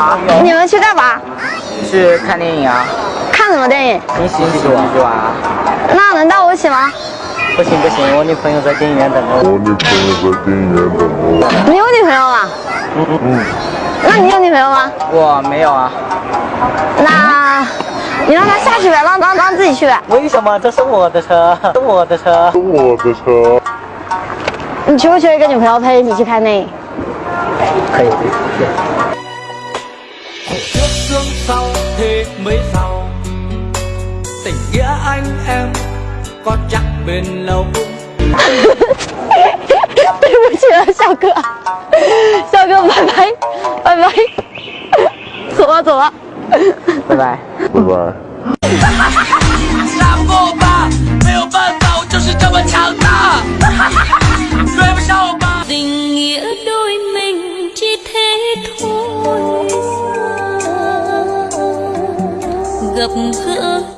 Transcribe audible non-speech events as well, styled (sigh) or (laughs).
好，你们去干嘛？去看电影啊，看什么电影？你喜不喜剧啊。那能带我一起吗？不行不行，我女朋友在电影院等着我。我女朋友在电影院等我。你有女朋友吗？嗯嗯。那你有女朋友吗？我没有啊。那，你让他下去呗，让让让自己去呗。为什么？这是我的车，是我的车，是我的车。你缺不缺一个女朋友陪你去看电影？可以。trước sương sau thì mới giàu tình nghĩa anh em có chắc bền lâu (laughs) 对不起了，小哥，小哥，拜拜，拜拜，走了走了，拜拜。拜拜。 (laughs) gặp gỡ.